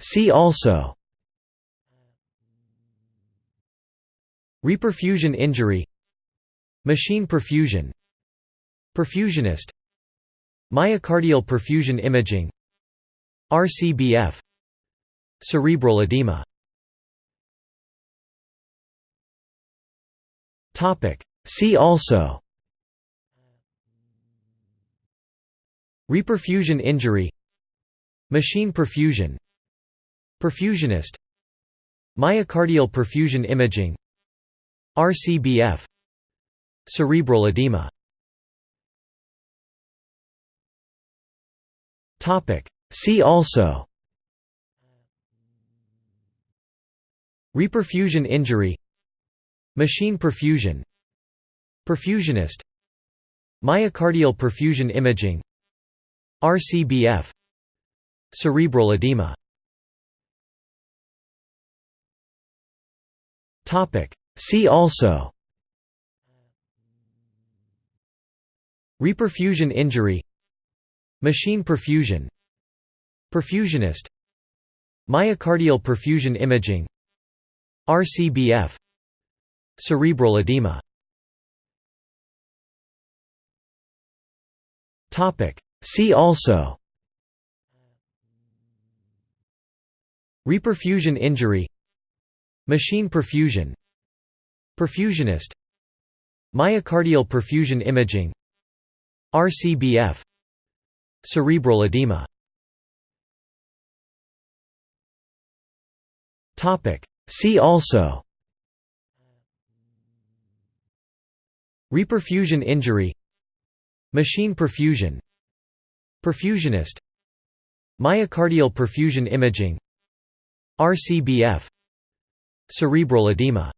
See also. Reperfusion injury. Machine perfusion. Perfusionist. Myocardial perfusion imaging. RCBF Cerebral edema. See also. Reperfusion injury Machine perfusion Perfusionist Myocardial perfusion imaging RCBF Cerebral edema. See also. Reperfusion injury. Machine perfusion. Perfusionist. Myocardial perfusion imaging. RCBF Cerebral edema. See also. Reperfusion injury. Machine perfusion. Perfusionist. Myocardial perfusion imaging. RCBF Cerebral edema. See also Reperfusion injury Machine perfusion Perfusionist Myocardial perfusion imaging RCBF Cerebral edema. See also. Reperfusion injury Machine perfusion Perfusionist Myocardial perfusion imaging RCBF Cerebral edema.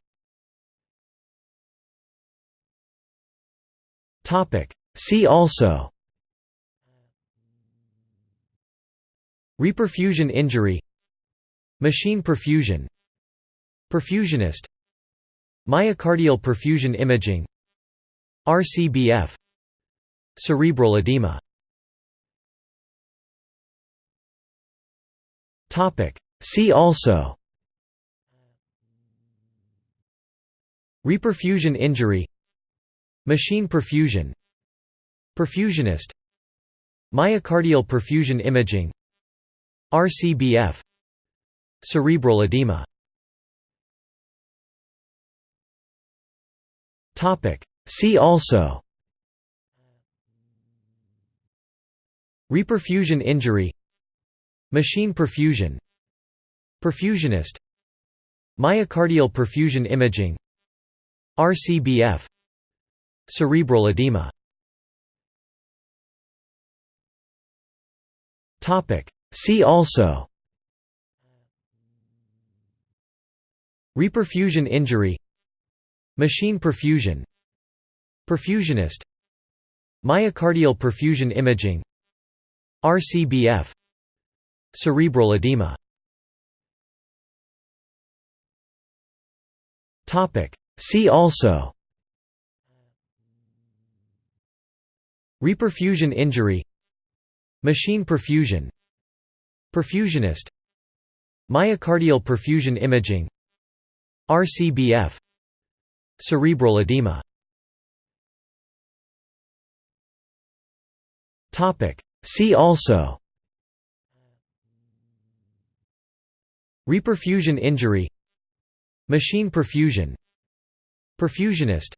See also. Reperfusion injury. Machine perfusion. Perfusionist. Myocardial perfusion imaging. RCBF Cerebral edema See also. Reperfusion injury. Machine perfusion. Perfusionist. Myocardial perfusion imaging. RCBF Cerebral edema. See also. Reperfusion injury. Machine perfusion Perfusionist Myocardial perfusion imaging RCBF Cerebral edema. See also. Reperfusion injury. Machine perfusion. Perfusionist. Myocardial perfusion imaging. RCBF Cerebral edema See also. Reperfusion injury. Machine perfusion. Perfusionist. Myocardial perfusion imaging. RCBF Cerebral edema. See also. Reperfusion injury Machine perfusion. Perfusionist.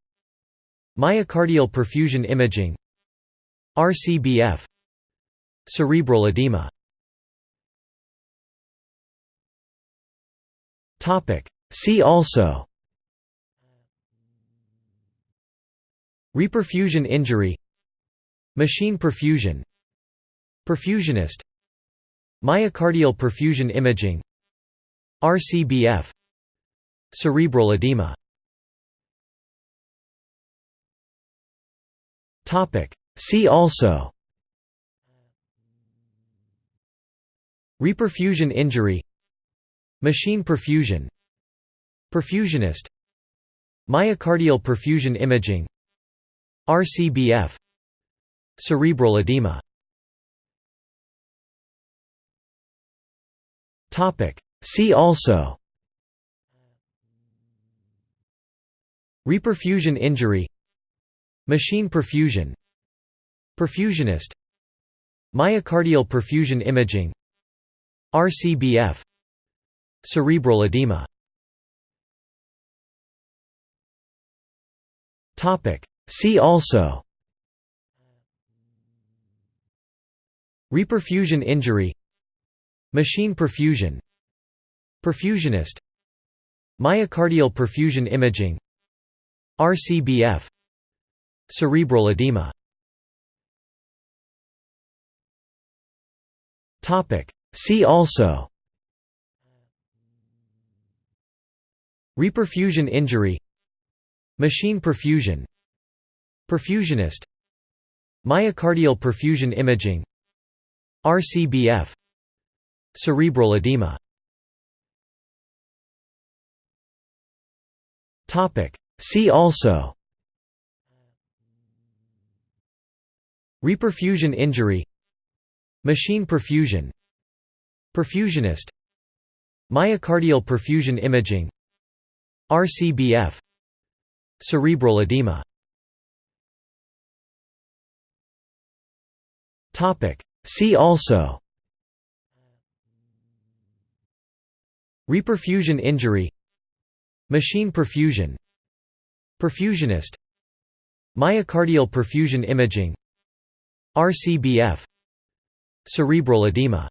Myocardial perfusion imaging. RCBF Cerebral edema. See also. Reperfusion injury. Machine perfusion. Perfusionist. Myocardial perfusion imaging. RCBF Cerebral edema. See also. Reperfusion injury. Machine perfusion. Perfusionist. Myocardial perfusion imaging. RCBF Cerebral edema. See also Reperfusion injury Machine perfusion Perfusionist Myocardial perfusion imaging RCBF Cerebral edema. See also. Reperfusion injury Machine perfusion Perfusionist Myocardial perfusion imaging RCBF Cerebral edema. See also. Reperfusion injury. Machine perfusion. Perfusionist. Myocardial perfusion imaging. RCBF Cerebral edema See also. Reperfusion injury. Machine perfusion. Perfusionist. Myocardial perfusion imaging. RCBF Cerebral edema. See also. Reperfusion injury. Machine perfusion Perfusionist Myocardial perfusion imaging RCBF Cerebral edema